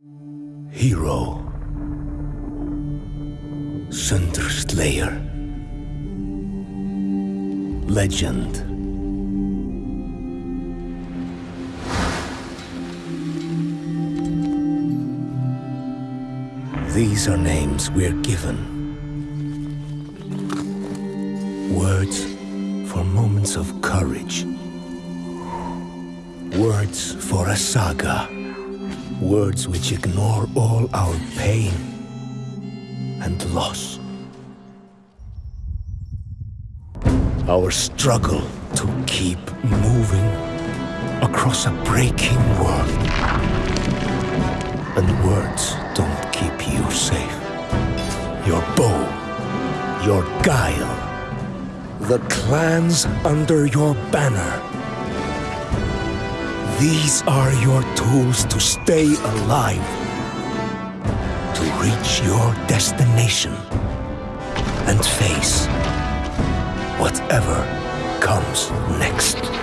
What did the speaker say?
Hero. Sunder Slayer. Legend. These are names we're given. Words for moments of courage. Words for a saga. Words which ignore all our pain and loss. Our struggle to keep moving across a breaking world. And words don't keep you safe. Your bow, your guile, the clans under your banner. These are your tools to stay alive, to reach your destination, and face whatever comes next.